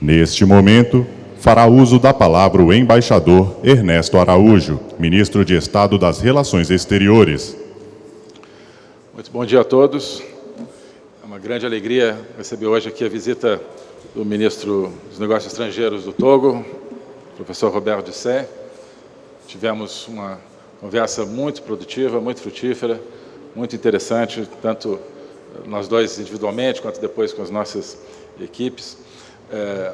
Neste momento, fará uso da palavra o embaixador Ernesto Araújo, ministro de Estado das Relações Exteriores. Muito bom dia a todos. É uma grande alegria receber hoje aqui a visita do ministro dos Negócios Estrangeiros do Togo, professor Roberto Dissé. Tivemos uma conversa muito produtiva, muito frutífera, muito interessante, tanto nós dois individualmente, quanto depois com as nossas equipes. É,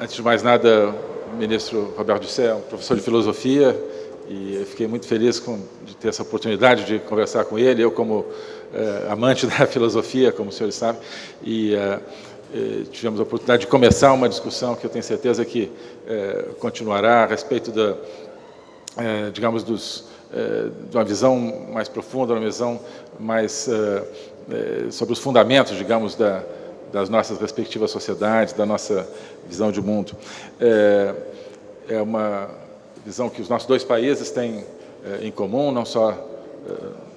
antes de mais nada, ministro Roberto Dissé é um professor de filosofia e fiquei muito feliz com, de ter essa oportunidade de conversar com ele, eu como é, amante da filosofia, como os senhores sabem, e é, é, tivemos a oportunidade de começar uma discussão que eu tenho certeza que é, continuará a respeito da, é, digamos, dos, de uma visão mais profunda, uma visão mais sobre os fundamentos, digamos, da, das nossas respectivas sociedades, da nossa visão de mundo. É, é uma visão que os nossos dois países têm é, em comum, não só é,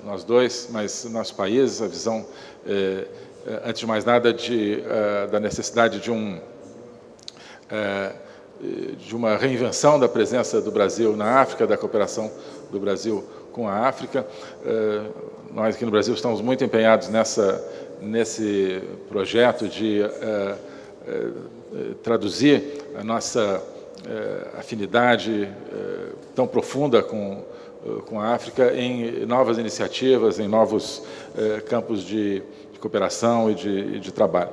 nós dois, mas nossos países, a visão, é, é, antes de mais nada, de, é, da necessidade de um de uma reinvenção da presença do Brasil na África, da cooperação do Brasil com a África. Nós aqui no Brasil estamos muito empenhados nessa nesse projeto de é, é, traduzir a nossa afinidade tão profunda com, com a África em novas iniciativas, em novos campos de, de cooperação e de, de trabalho.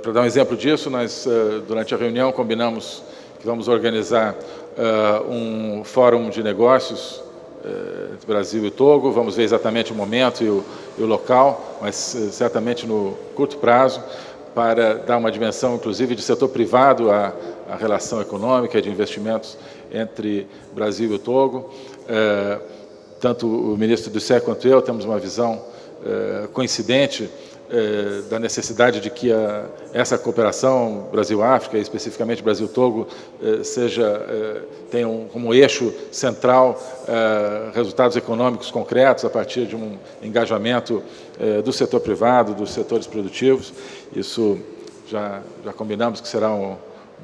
Para dar um exemplo disso, nós, durante a reunião, combinamos que vamos organizar um fórum de negócios eh, entre Brasil e Togo. Vamos ver exatamente o momento e o, e o local, mas eh, certamente no curto prazo, para dar uma dimensão, inclusive, de setor privado à, à relação econômica de investimentos entre Brasil e Togo. Tanto o ministro do SE quanto eu temos uma visão coincidente é, da necessidade de que a, essa cooperação Brasil-África, especificamente Brasil-Togo, é, seja é, tenha um, como eixo central resultados econômicos concretos a partir de um engajamento do setor privado, dos setores produtivos. Isso já, já combinamos que será um,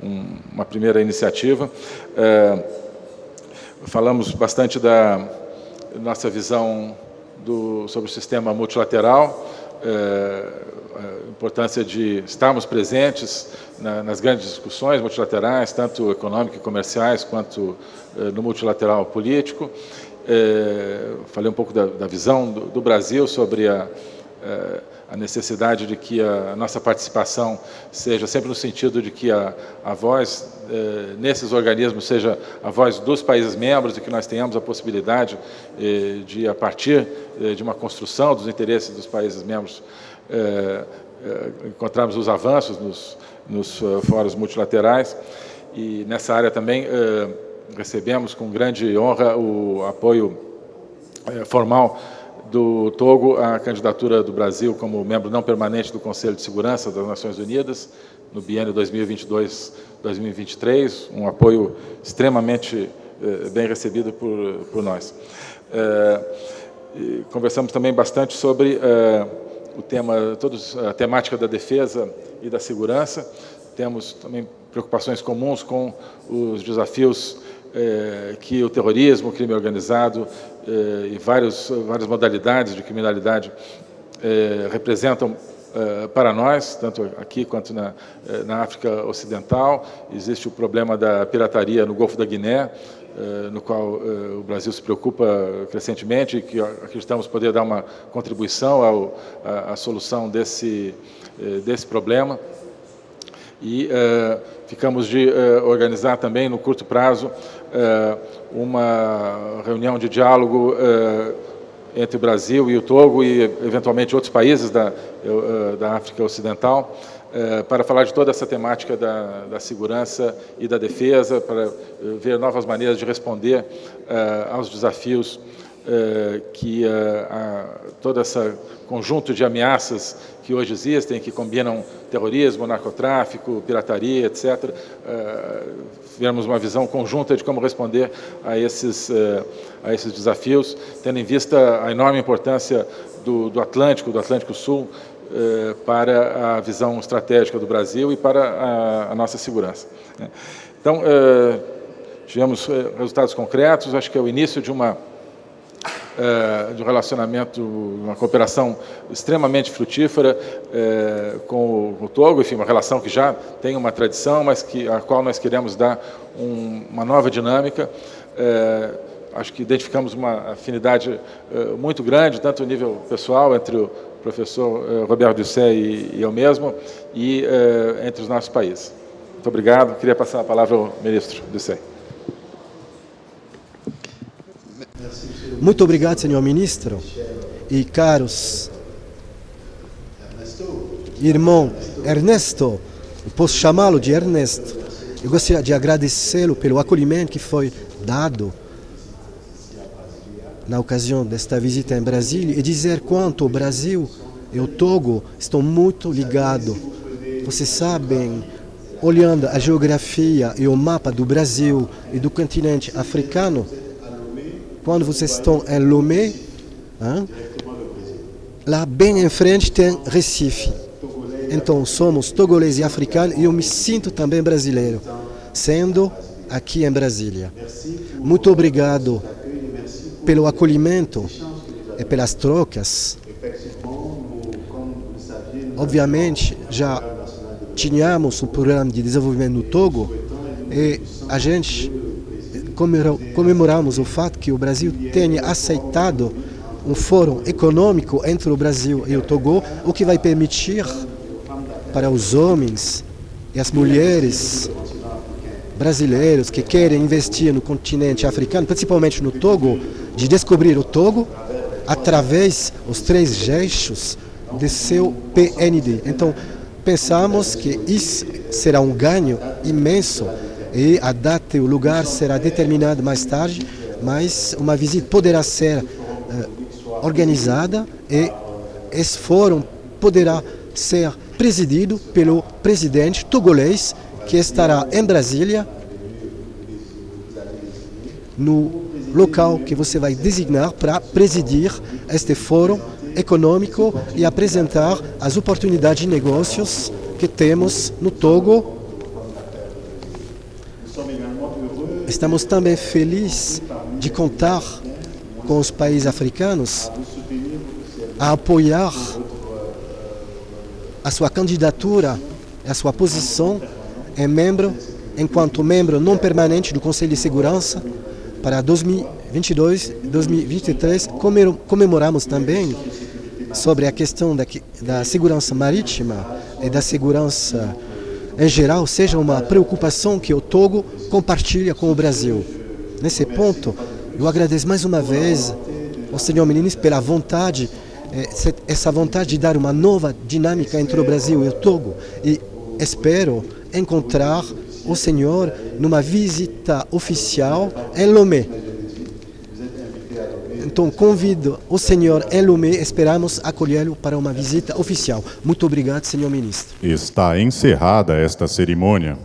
um, uma primeira iniciativa. falamos bastante da nossa visão do, sobre o sistema multilateral, a importância de estarmos presentes na, nas grandes discussões multilaterais, tanto econômicas e comerciais, quanto é, no multilateral político. É, falei um pouco da, visão do, Brasil sobre a, a necessidade de que a nossa participação seja sempre no sentido de que a, a voz eh, nesses organismos seja a voz dos países membros e que nós tenhamos a possibilidade eh, de, a partir eh, de uma construção dos interesses dos países membros, eh, eh, encontrarmos os avanços nos, nos fóruns multilaterais. E nessa área também eh, recebemos com grande honra o apoio formal do Togo a candidatura do Brasil como membro não permanente do Conselho de Segurança das Nações Unidas no biênio 2022-2023, um apoio extremamente eh, bem recebido por, por nós. Eh, conversamos também bastante sobre eh, o tema, todos, a temática da defesa e da segurança. Temos também preocupações comuns com os desafios que o terrorismo, o crime organizado é, e vários, várias modalidades de criminalidade é, representam para nós, tanto aqui quanto na, na África Ocidental. Existe o problema da pirataria no Golfo da Guiné, no qual o Brasil se preocupa crescentemente e que acreditamos poder dar uma contribuição à solução desse, desse problema. E ficamos de organizar também, no curto prazo, é, uma reunião de diálogo entre o Brasil e o Togo e, eventualmente, outros países da, da África Ocidental, para falar de toda essa temática da, da, segurança e da defesa, para ver novas maneiras de responder aos desafios que todo esse conjunto de ameaças que hoje existem, que combinam terrorismo, narcotráfico, pirataria, etc., tivermos uma visão conjunta de como responder a esses, eh, a esses desafios, tendo em vista a enorme importância do, do Atlântico, do Atlântico Sul, eh, para a visão estratégica do Brasil e para a, a nossa segurança. Né? Então, eh, tivemos eh, resultados concretos, acho que é o início de uma é, de um relacionamento, uma cooperação extremamente frutífera é, com, o, Togo, enfim, uma relação que já tem uma tradição, mas que, a qual nós queremos dar um, uma nova dinâmica. É, acho que identificamos uma afinidade muito grande, tanto no nível pessoal, entre o professor Roberto Dussé e, e eu mesmo, e entre os nossos países. Muito obrigado. Queria passar a palavra ao ministro Dussé. Muito obrigado, senhor ministro. E caros irmão Ernesto, posso chamá-lo de Ernesto. Eu gostaria de agradecê-lo pelo acolhimento que foi dado na ocasião desta visita em Brasília e dizer quanto o Brasil e o Togo estão muito ligados. Vocês sabem, olhando a geografia e o mapa do Brasil e do continente africano, quando vocês estão em Lomé, hein, lá bem em frente tem Recife. Então somos togolês e africano e eu me sinto também brasileiro, sendo aqui em Brasília. Muito obrigado pelo acolhimento e pelas trocas. Obviamente, já tínhamos um programa de desenvolvimento no Togo e a gente comemoramos o fato que o Brasil tenha aceitado um fórum econômico entre o Brasil e o Togo, o que vai permitir para os homens e as mulheres brasileiros que querem investir no continente africano, principalmente no Togo, de descobrir o Togo através dos três eixos de seu PND. Então, pensamos que isso será um ganho imenso e a data e o lugar será determinado mais tarde, mas uma visita poderá ser uh, organizada e esse fórum poderá ser presidido pelo presidente togolês que estará em Brasília no local que você vai designar para presidir este fórum econômico e apresentar as oportunidades de negócios que temos no Togo Estamos também felizes de contar com os países africanos a apoiar a sua candidatura, a sua posição em membro, enquanto membro não permanente do Conselho de Segurança para 2022, 2023. Comemoramos também sobre a questão da, da segurança marítima e da segurança em geral, seja uma preocupação que o Togo compartilha com o Brasil. Nesse ponto, eu agradeço mais uma vez ao senhor ministro pela vontade, eh, essa vontade de dar uma nova dinâmica entre o Brasil e o Togo. E espero encontrar o senhor numa visita oficial em Lomé. Então, convido o senhor Elomé, esperamos acolhê-lo para uma visita oficial. Muito obrigado, senhor ministro. Está encerrada esta cerimônia.